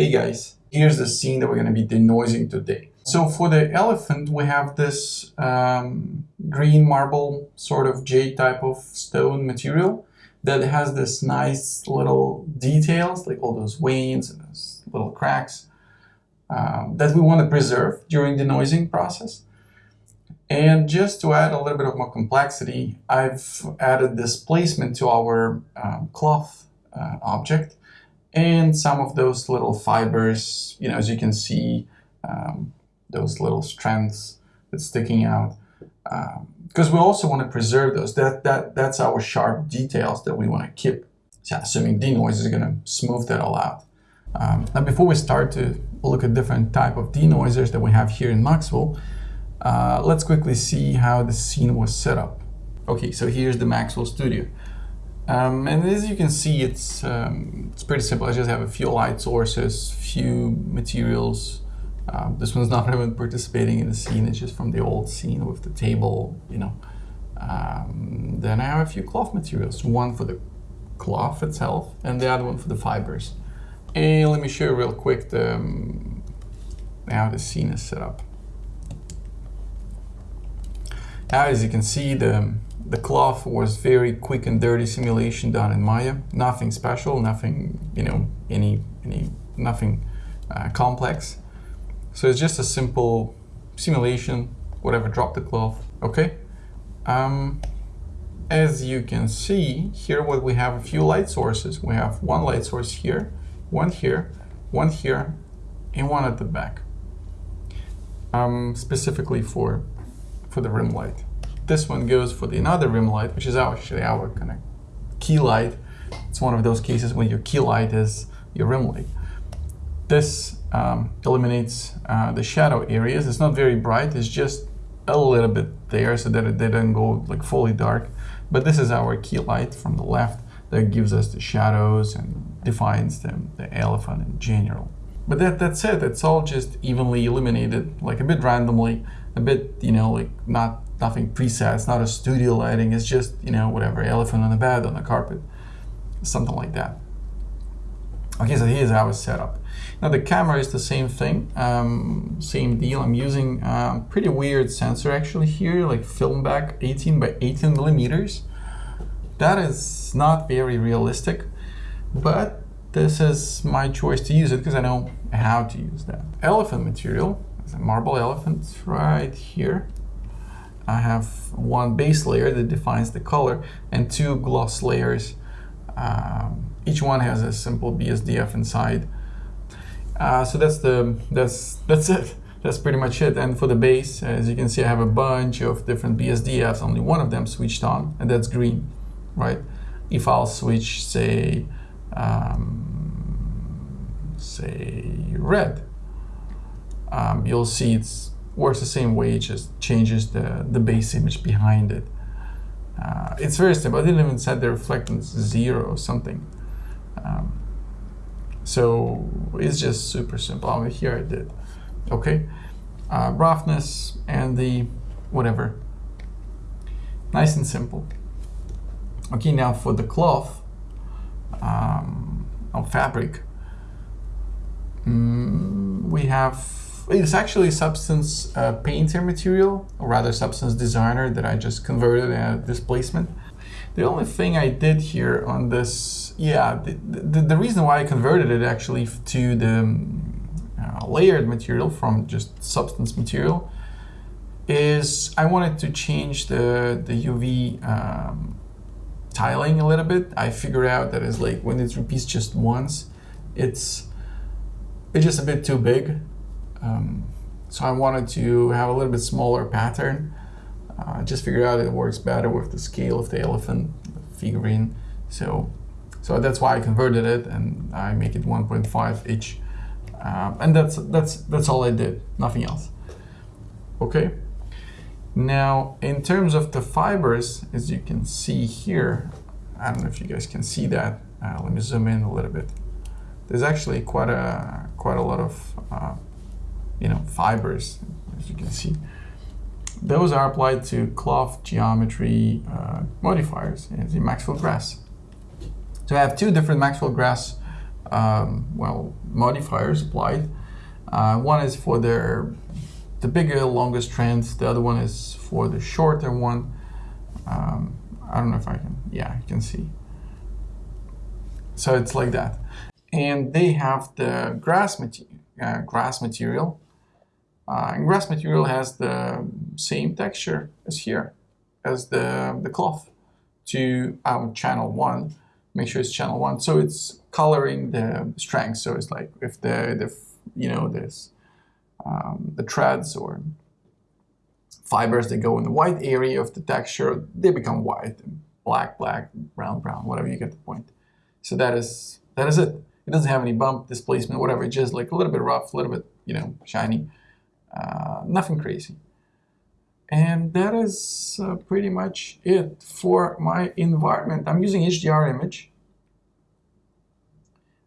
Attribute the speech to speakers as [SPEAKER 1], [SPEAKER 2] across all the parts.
[SPEAKER 1] Hey guys, here's the scene that we're going to be denoising today. So for the elephant, we have this um, green marble sort of jade type of stone material that has this nice little details, like all those veins and those little cracks um, that we want to preserve during the denoising process. And just to add a little bit of more complexity, I've added this placement to our um, cloth uh, object and some of those little fibers, you know, as you can see, um, those little strands that's sticking out. Because um, we also want to preserve those. That, that, that's our sharp details that we want to keep. So assuming denoise is going to smooth that all out. Um, now before we start to look at different type of denoisers that we have here in Maxwell, uh, let's quickly see how the scene was set up. Okay, so here's the Maxwell studio. Um, and as you can see, it's, um, it's pretty simple. I just have a few light sources, few materials. Um, this one's not even participating in the scene, it's just from the old scene with the table, you know. Um, then I have a few cloth materials, one for the cloth itself and the other one for the fibers. And let me show you real quick the, um, how the scene is set up. Now, as you can see, the, the cloth was very quick and dirty simulation done in Maya. Nothing special, nothing, you know, any, any nothing uh, complex. So it's just a simple simulation, whatever, drop the cloth, okay? Um, as you can see, here what we have a few light sources. We have one light source here, one here, one here, and one at the back. Um, specifically for for the rim light. This one goes for the another rim light, which is actually our kind of key light. It's one of those cases when your key light is your rim light. This um, eliminates uh, the shadow areas. It's not very bright, it's just a little bit there so that it didn't go like fully dark. But this is our key light from the left that gives us the shadows and defines the, the elephant in general. But that, that's it, it's all just evenly illuminated, like a bit randomly a bit, you know, like not nothing preset. It's not a studio lighting. It's just, you know, whatever, elephant on the bed, on the carpet, something like that. Okay, so here's how it's set up. Now the camera is the same thing, um, same deal. I'm using um, pretty weird sensor actually here, like film back 18 by 18 millimeters. That is not very realistic, but this is my choice to use it because I know how to use that. Elephant material it's a marble elephant right here. I have one base layer that defines the color and two gloss layers. Um, each one has a simple BSDF inside. Uh, so that's the that's that's it. That's pretty much it. And for the base, as you can see, I have a bunch of different BSDFs. Only one of them switched on, and that's green, right? If I'll switch, say, um, say red, um, you'll see it works the same way, it just changes the, the base image behind it. Uh, it's very simple. I didn't even set the reflectance zero or something. Um, so it's just super simple. Over here I did. Okay. Uh, roughness and the whatever. Nice and simple. Okay, now for the cloth um, of fabric, mm, we have it's actually Substance uh, Painter material, or rather Substance Designer that I just converted a displacement. The only thing I did here on this, yeah, the, the, the reason why I converted it actually to the um, uh, layered material from just Substance material is I wanted to change the, the UV um, tiling a little bit. I figured out that it's like when it repeats just once, it's it's just a bit too big um, so I wanted to have a little bit smaller pattern. Uh, just figured out it works better with the scale of the elephant figurine. So, so that's why I converted it and I make it 1.5 inch. Um, and that's, that's, that's all I did, nothing else. Okay. Now, in terms of the fibers, as you can see here, I don't know if you guys can see that. Uh, let me zoom in a little bit. There's actually quite a quite a lot of uh, you know, fibers, as you can see. Those are applied to cloth geometry uh, modifiers in the Maxwell Grass. So I have two different Maxwell Grass um, well modifiers applied. Uh, one is for the the bigger, longer strands. The other one is for the shorter one. Um, I don't know if I can. Yeah, you can see. So it's like that, and they have the grass material. Uh, grass material. Uh, and grass material has the same texture as here, as the the cloth to our channel one. Make sure it's channel one. So it's coloring the strength. So it's like if the, the you know, this, um, the threads or fibers that go in the white area of the texture, they become white, black, black, brown, brown, whatever you get the point. So that is, that is it. It doesn't have any bump, displacement, whatever. It's just like a little bit rough, a little bit, you know, shiny. Uh, nothing crazy. And that is uh, pretty much it for my environment. I'm using HDR image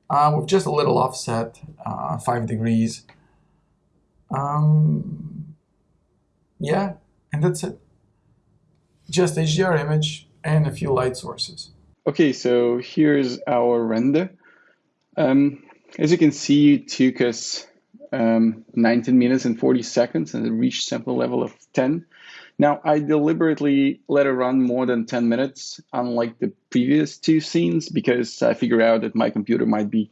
[SPEAKER 1] uh, with just a little offset, uh, 5 degrees. Um, yeah, and that's it. Just HDR image and a few light sources.
[SPEAKER 2] Okay, so here's our render. Um, as you can see, it took us um, 19 minutes and 40 seconds and it reached sample level of 10. Now, I deliberately let it run more than 10 minutes, unlike the previous two scenes, because I figured out that my computer might be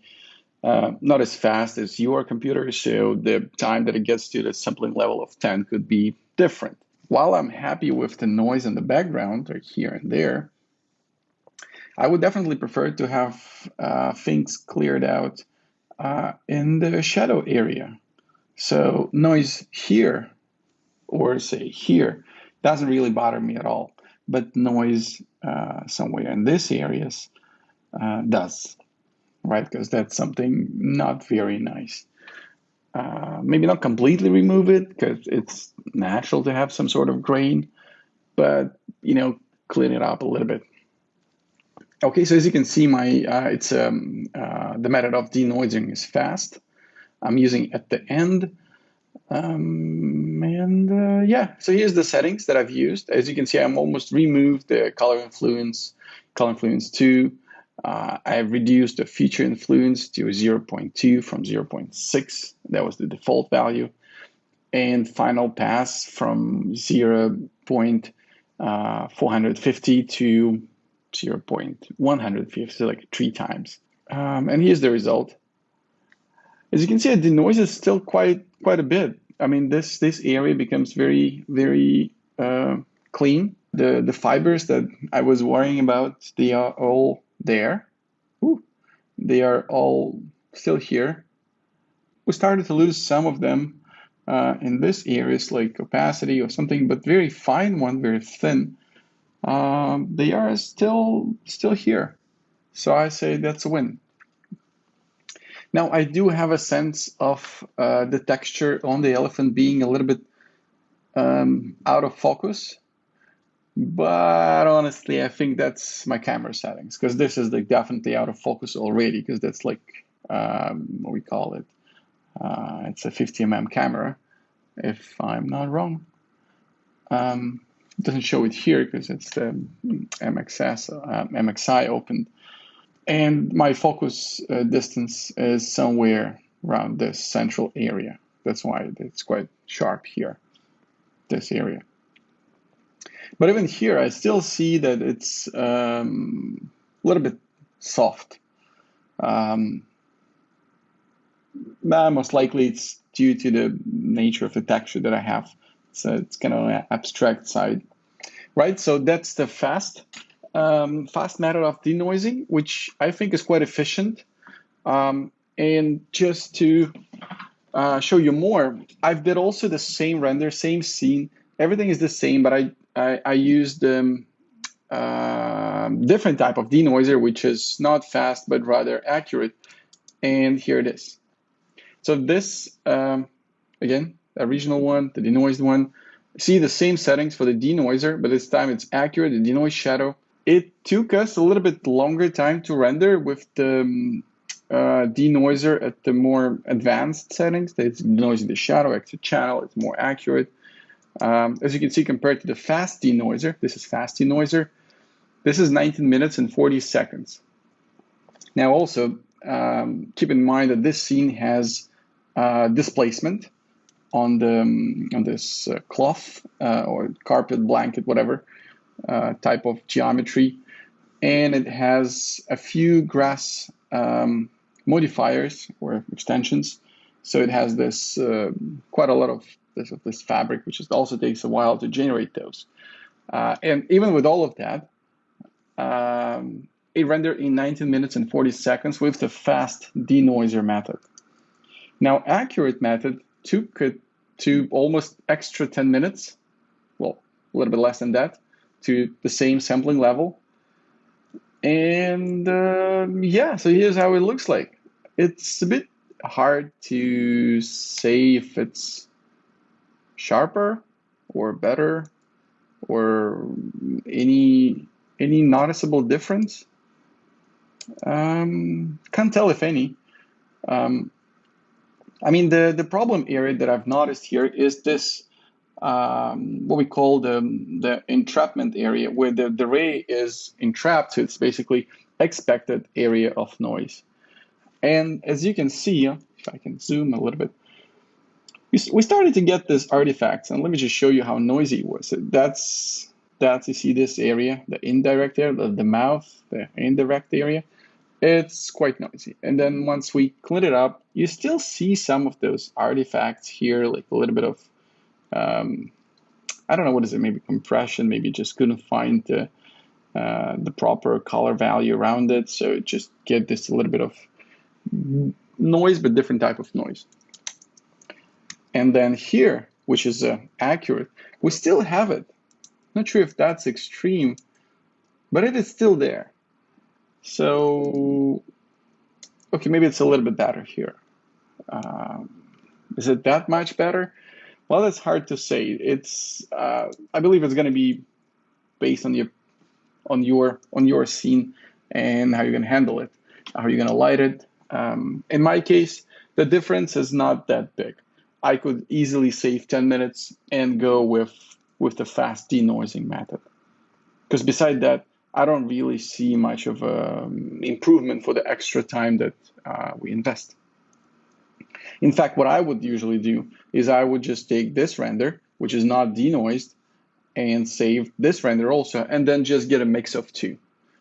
[SPEAKER 2] uh, not as fast as your computer, so the time that it gets to the sampling level of 10 could be different. While I'm happy with the noise in the background, or here and there, I would definitely prefer to have uh, things cleared out uh, in the shadow area. So noise here, or say here, doesn't really bother me at all. But noise uh, somewhere in these areas uh, does, right? Because that's something not very nice. Uh, maybe not completely remove it because it's natural to have some sort of grain, but you know, clean it up a little bit. Okay, so as you can see, my uh, it's um, uh, the method of denoising is fast. I'm using at the end. Um, and uh, yeah, so here's the settings that I've used. As you can see, I'm almost removed the color influence, color influence 2. Uh, I've reduced the feature influence to 0.2 from 0.6. That was the default value. And final pass from 0.450 uh, to 0.150, so like three times. Um, and here's the result. As you can see, the noise is still quite quite a bit. I mean, this this area becomes very very uh, clean. The the fibers that I was worrying about, they are all there. Ooh, they are all still here. We started to lose some of them uh, in this areas like opacity or something, but very fine one, very thin um, they are still still here. So I say that's a win. Now I do have a sense of uh, the texture on the elephant being a little bit um, out of focus, but honestly I think that's my camera settings because this is like definitely out of focus already because that's like um, what we call it. Uh, it's a 50mm camera, if I'm not wrong. Um, it doesn't show it here because it's the MXS, uh, MXI opened. And my focus uh, distance is somewhere around this central area. That's why it's quite sharp here, this area. But even here, I still see that it's um, a little bit soft. Um, most likely it's due to the nature of the texture that I have. So it's kind of an abstract side right? So that's the fast, um, fast method of denoising, which I think is quite efficient. Um, and just to uh, show you more, I've did also the same render, same scene. Everything is the same, but I, I, I used um, uh, different type of denoiser, which is not fast, but rather accurate. And here it is. So this, um, again, the original one, the denoised one, see the same settings for the denoiser, but this time it's accurate, the denoise shadow. It took us a little bit longer time to render with the um, uh, denoiser at the more advanced settings. It's denoising the shadow, exit channel, it's more accurate. Um, as you can see, compared to the fast denoiser, this is fast denoiser, this is 19 minutes and 40 seconds. Now also, um, keep in mind that this scene has uh, displacement on the um, on this uh, cloth uh, or carpet, blanket, whatever uh, type of geometry, and it has a few grass um, modifiers or extensions. So it has this uh, quite a lot of this of this fabric, which also takes a while to generate those. Uh, and even with all of that, um, it rendered in 19 minutes and 40 seconds with the fast denoiser method. Now, accurate method it to almost extra 10 minutes, well, a little bit less than that, to the same sampling level. And uh, yeah, so here's how it looks like. It's a bit hard to say if it's sharper or better or any any noticeable difference. Um, can't tell if any. Um, I mean, the, the problem area that I've noticed here is this, um, what we call the, the entrapment area, where the, the ray is entrapped. So it's basically expected area of noise. And as you can see, if I can zoom a little bit, we, we started to get this artifacts. And let me just show you how noisy it was. That's, that's, you see this area, the indirect area, the, the mouth, the indirect area it's quite noisy. And then once we clean it up, you still see some of those artifacts here, like a little bit of, um, I don't know, what is it, maybe compression, maybe just couldn't find the, uh, the proper color value around it. So just get this a little bit of noise, but different type of noise. And then here, which is uh, accurate, we still have it. Not sure if that's extreme, but it is still there. So, okay, maybe it's a little bit better here. Um, is it that much better? Well, it's hard to say. It's uh, I believe it's going to be based on your on your on your scene and how you're going to handle it, how you're going to light it. Um, in my case, the difference is not that big. I could easily save 10 minutes and go with with the fast denoising method. Because beside that, I don't really see much of an improvement for the extra time that uh, we invest. In fact, what I would usually do is I would just take this render, which is not denoised, and save this render also, and then just get a mix of two.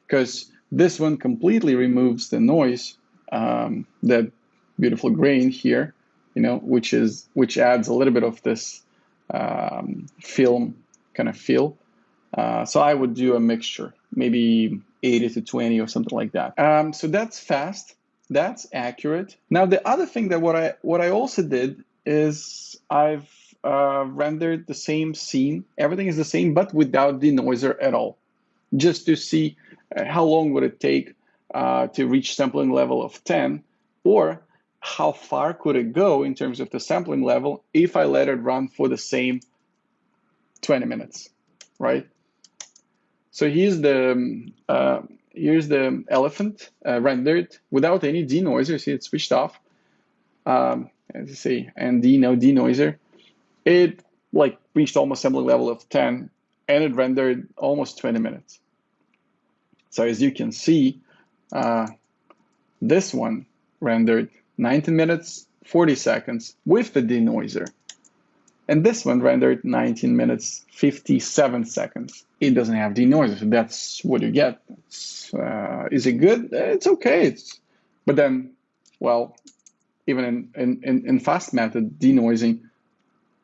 [SPEAKER 2] Because this one completely removes the noise, um, that beautiful grain here, you know, which is which adds a little bit of this um, film kind of feel. Uh, so I would do a mixture maybe 80 to 20 or something like that. Um, so that's fast. That's accurate. Now the other thing that what I what I also did is I've uh, rendered the same scene. Everything is the same, but without denoiser at all, just to see uh, how long would it take uh, to reach sampling level of 10, or how far could it go in terms of the sampling level if I let it run for the same 20 minutes, right? So here's the um, uh, here's the elephant uh, rendered without any denoiser. See, it's switched off. Um, as you see, and D no denoiser. It like reached almost sampling level of 10, and it rendered almost 20 minutes. So as you can see, uh, this one rendered 19 minutes 40 seconds with the denoiser. And this one rendered 19 minutes 57 seconds. It doesn't have denoiser, so that's what you get. Uh, is it good? It's okay. It's, but then, well, even in, in, in, in fast method denoising,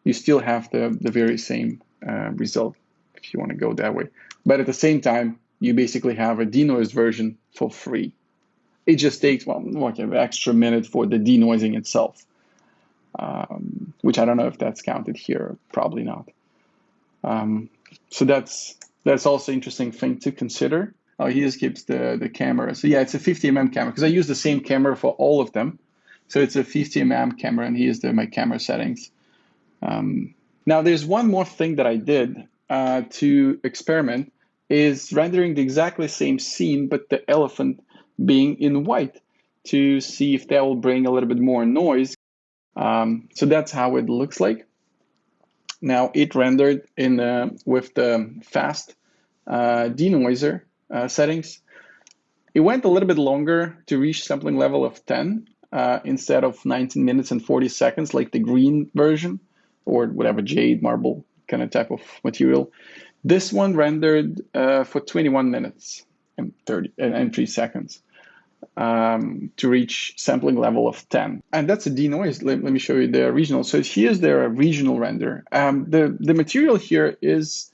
[SPEAKER 2] you still have the, the very same uh, result if you want to go that way. But at the same time, you basically have a denoised version for free. It just takes well, like an extra minute for the denoising itself um, which I don't know if that's counted here, probably not. Um, so that's that's also interesting thing to consider. Oh, he just keeps the, the camera. So yeah, it's a 50 mm camera because I use the same camera for all of them. So it's a 50 mm camera and here's the, my camera settings. Um, now there's one more thing that I did uh, to experiment is rendering the exactly same scene, but the elephant being in white to see if that will bring a little bit more noise um, so that's how it looks like. Now it rendered in uh, with the fast uh, denoiser uh, settings. It went a little bit longer to reach sampling level of 10 uh, instead of 19 minutes and 40 seconds like the green version or whatever jade marble kind of type of material. This one rendered uh, for 21 minutes and 30 and 3 seconds um, to reach sampling level of 10. And that's a denoise. Let, let me show you the regional. So here's their regional render. Um, the, the material here is,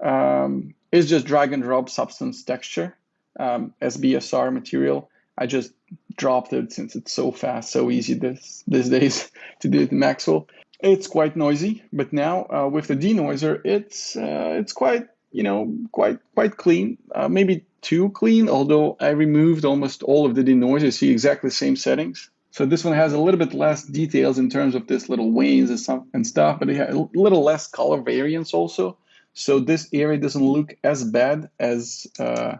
[SPEAKER 2] um, is just drag and drop substance texture, um, SBSAR material. I just dropped it since it's so fast, so easy this, these days to do it in Maxwell. It's quite noisy, but now uh, with the denoiser, it's uh, it's quite you know quite quite clean. Uh, maybe too clean, although I removed almost all of the denoise. You see exactly the same settings. So this one has a little bit less details in terms of this little wanes and, some, and stuff, but it has a little less color variance also. So this area doesn't look as bad as uh,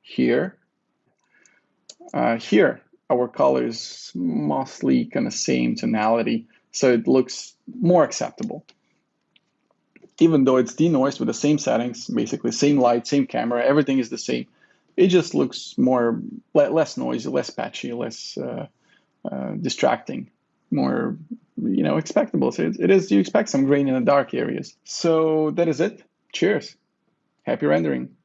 [SPEAKER 2] here. Uh, here, our color is mostly kind of same tonality, so it looks more acceptable even though it's denoised with the same settings, basically same light, same camera, everything is the same. It just looks more less noisy, less patchy, less uh, uh, distracting, more you know expectable. So it, it is you expect some grain in the dark areas. So that is it. Cheers. Happy rendering.